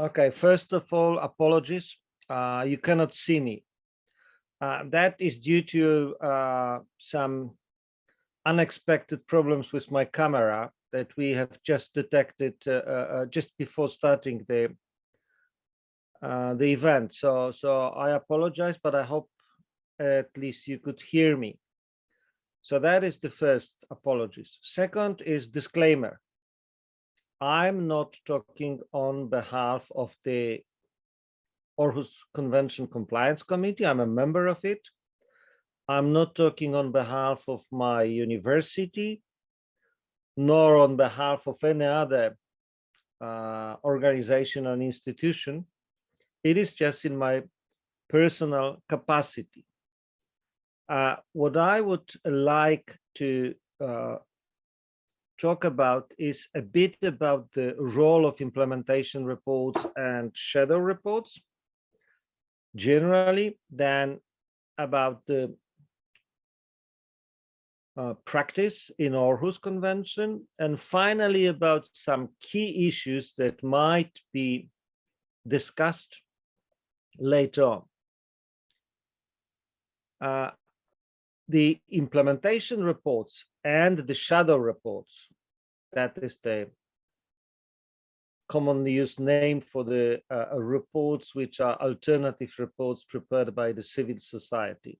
Okay, first of all, apologies. Uh, you cannot see me. Uh, that is due to uh, some unexpected problems with my camera that we have just detected uh, uh, uh, just before starting the the event. So, so I apologize, but I hope at least you could hear me. So that is the first apologies. Second is disclaimer. I'm not talking on behalf of the Aarhus Convention Compliance Committee. I'm a member of it. I'm not talking on behalf of my university, nor on behalf of any other uh, organization or institution. It is just in my personal capacity. Uh, what I would like to uh, talk about is a bit about the role of implementation reports and shadow reports generally, then about the uh, practice in Aarhus Convention, and finally about some key issues that might be discussed later on. Uh, the implementation reports and the shadow reports, that is the commonly used name for the uh, uh, reports which are alternative reports prepared by the civil society.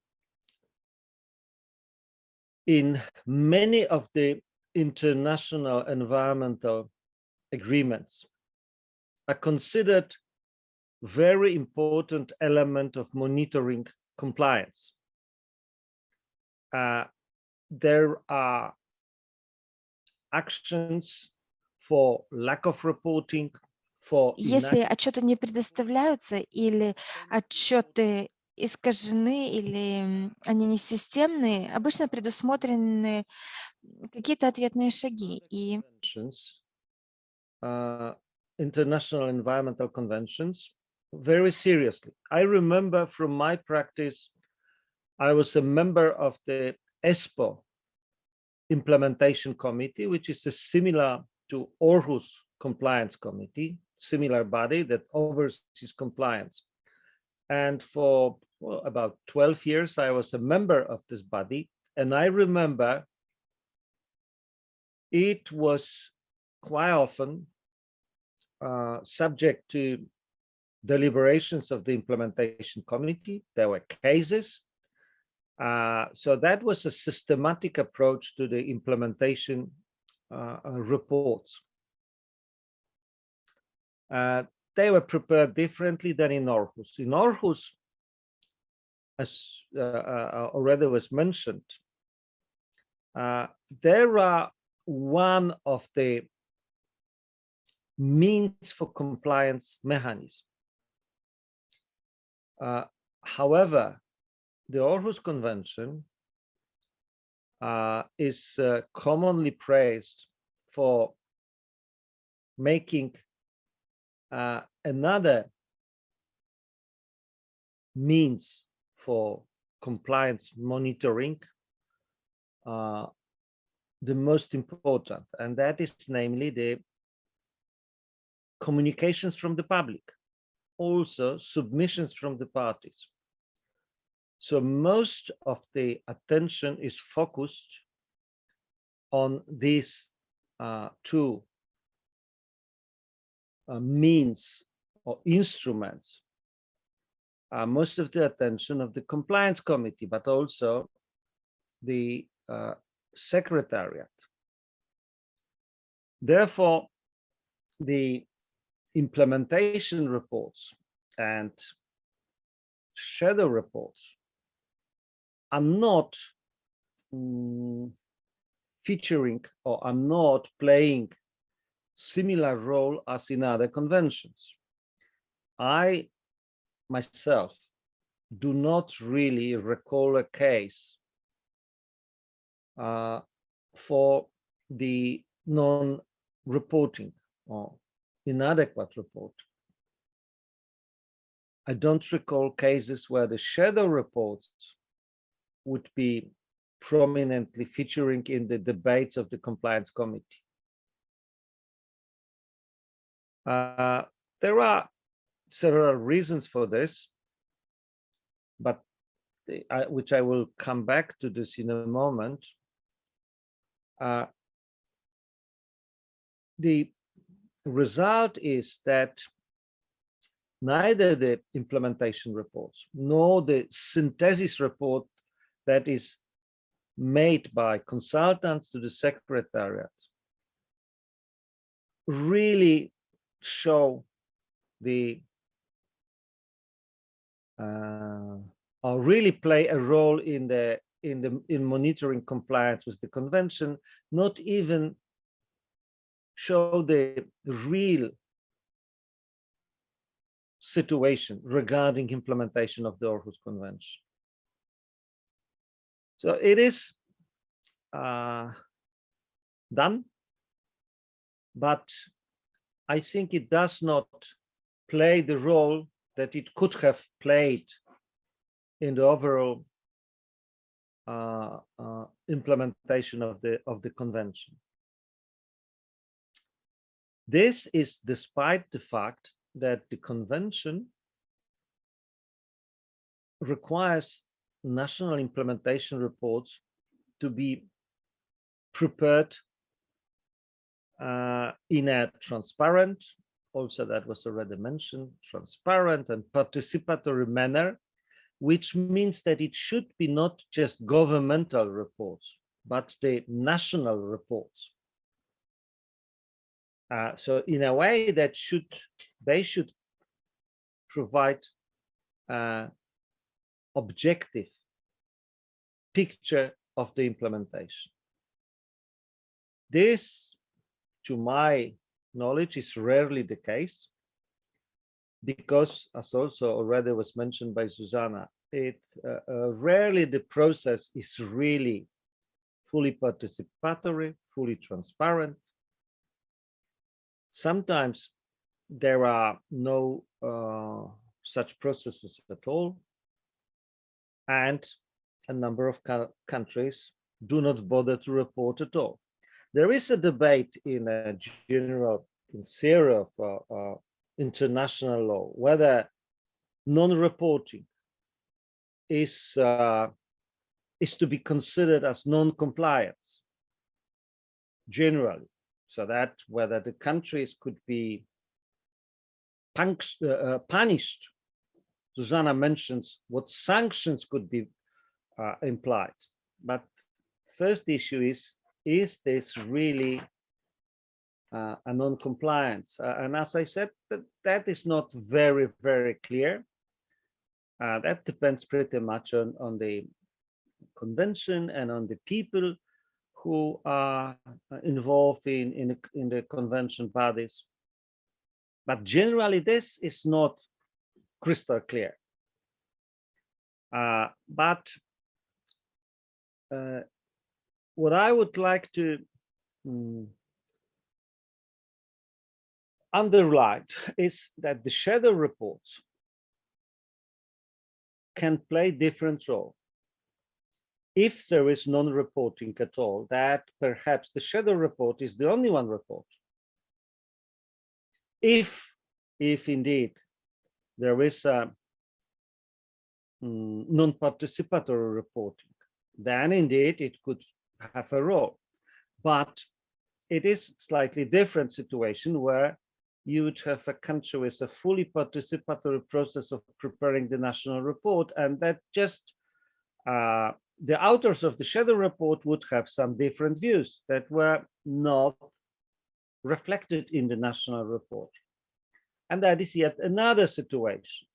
In many of the international environmental agreements are considered very important element of monitoring compliance uh, there are actions for lack of reporting, for Если отчеты не предоставляются или отчеты искажены или они не системные, обычно предусмотрены какие-то ответные шаги. И uh, international environmental conventions very seriously. I remember from my practice, I was a member of the Espoo, implementation committee, which is a similar to Aarhus compliance committee, similar body that oversees compliance. And for well, about 12 years, I was a member of this body. And I remember it was quite often uh, subject to deliberations of the implementation committee. There were cases uh, so that was a systematic approach to the implementation uh, uh reports. Uh, they were prepared differently than in Aarhus. In Aarhus, as uh, already was mentioned, there are one of the means for compliance mechanism. however, the Aarhus Convention uh, is uh, commonly praised for making uh, another means for compliance monitoring uh, the most important, and that is namely the communications from the public, also submissions from the parties. So most of the attention is focused on these uh, two uh, means or instruments. Uh, most of the attention of the compliance committee, but also the uh, secretariat. Therefore, the implementation reports and shadow reports are not um, featuring or are not playing similar role as in other conventions. I myself do not really recall a case uh, for the non-reporting or inadequate report. I don't recall cases where the shadow reports would be prominently featuring in the debates of the compliance committee. Uh, there are several reasons for this, but I, which I will come back to this in a moment. Uh, the result is that neither the implementation reports nor the synthesis report that is made by consultants to the secretariat really show the uh, or really play a role in the in the in monitoring compliance with the convention not even show the real situation regarding implementation of the Aarhus Convention. So it is uh, done, but I think it does not play the role that it could have played in the overall uh, uh, implementation of the of the convention. This is despite the fact that the convention requires national implementation reports to be prepared uh, in a transparent, also that was already mentioned, transparent and participatory manner, which means that it should be not just governmental reports, but the national reports. Uh, so in a way that should, they should provide uh, objective picture of the implementation. This, to my knowledge, is rarely the case because, as also already was mentioned by Susanna, it uh, uh, rarely the process is really fully participatory, fully transparent. Sometimes there are no uh, such processes at all. And a number of countries do not bother to report at all. There is a debate in a general, in theory of uh, uh, international law, whether non-reporting is uh, is to be considered as non-compliance generally, so that whether the countries could be uh, punished. Susanna mentions what sanctions could be uh, implied, but first issue is is this really uh, a non-compliance? Uh, and as I said, that, that is not very, very clear. Uh, that depends pretty much on, on the convention and on the people who are involved in, in, in the convention bodies. But generally, this is not crystal clear. Uh, but uh, what I would like to um, underline is that the shadow reports can play different role. If there is non-reporting at all, that perhaps the shadow report is the only one report. If, if indeed there is a mm, non-participatory reporting, then indeed it could have a role. But it is slightly different situation where you would have a country with a fully participatory process of preparing the national report and that just uh, the authors of the shadow report would have some different views that were not reflected in the national report. And that is yet another situation.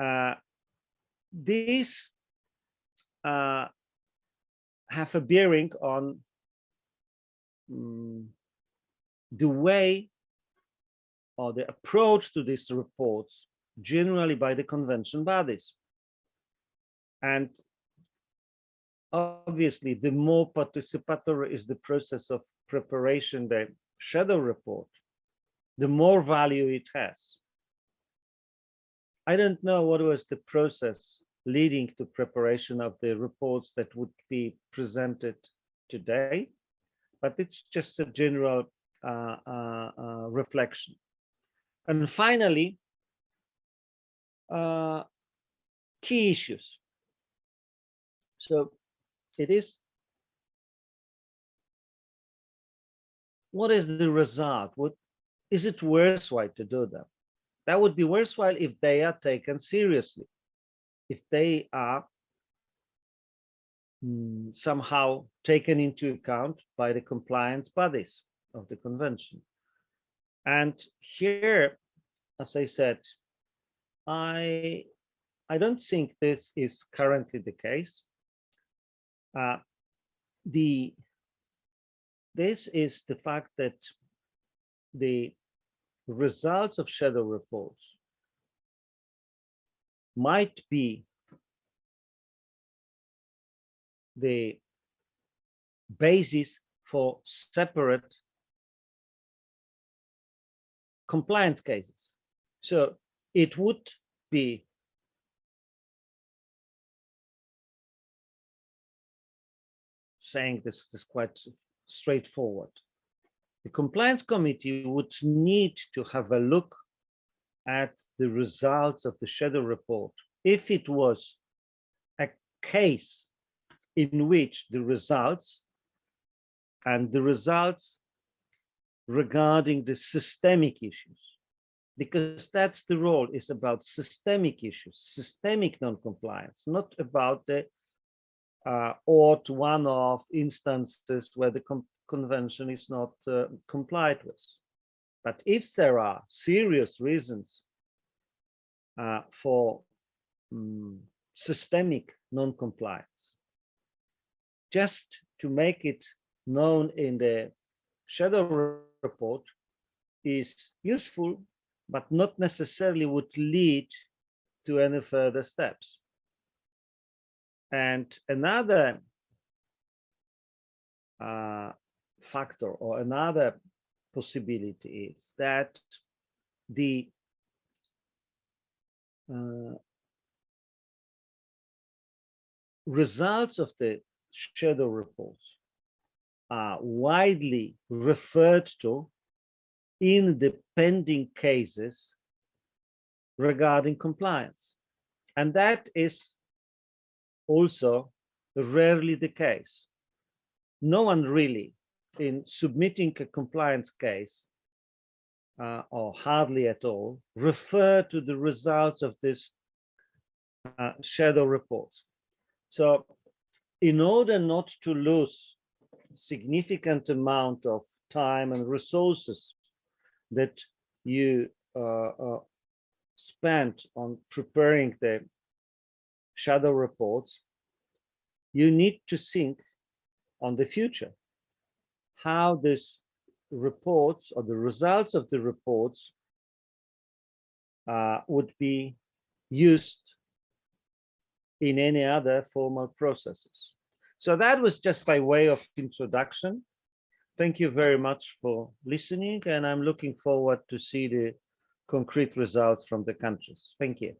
Uh, these uh, have a bearing on um, the way or the approach to these reports generally by the convention bodies. And obviously, the more participatory is the process of preparation, the shadow report, the more value it has. I don't know what was the process leading to preparation of the reports that would be presented today, but it's just a general uh, uh, uh, reflection. And finally, uh, key issues. So it is, what is the result? What is it worthwhile to do that? That would be worthwhile if they are taken seriously, if they are mm, somehow taken into account by the compliance bodies of the convention. And here, as I said, I I don't think this is currently the case. Uh, the this is the fact that the results of shadow reports might be the basis for separate compliance cases. So it would be saying this is quite straightforward. The compliance committee would need to have a look at the results of the shadow report. If it was a case in which the results and the results regarding the systemic issues because that's the role is about systemic issues systemic non-compliance not about the uh, odd one-off instances where the convention is not uh, complied with. But if there are serious reasons uh, for um, systemic non-compliance, just to make it known in the shadow report is useful, but not necessarily would lead to any further steps. And another uh, factor or another possibility is that the uh, results of the shadow reports are widely referred to in the pending cases regarding compliance. And that is also rarely the case. No one really in submitting a compliance case uh, or hardly at all refer to the results of this uh, shadow report. So in order not to lose significant amount of time and resources that you uh, uh, spent on preparing the shadow reports, you need to think on the future how this reports or the results of the reports uh, would be used in any other formal processes. So that was just by way of introduction. Thank you very much for listening, and I'm looking forward to see the concrete results from the countries. Thank you.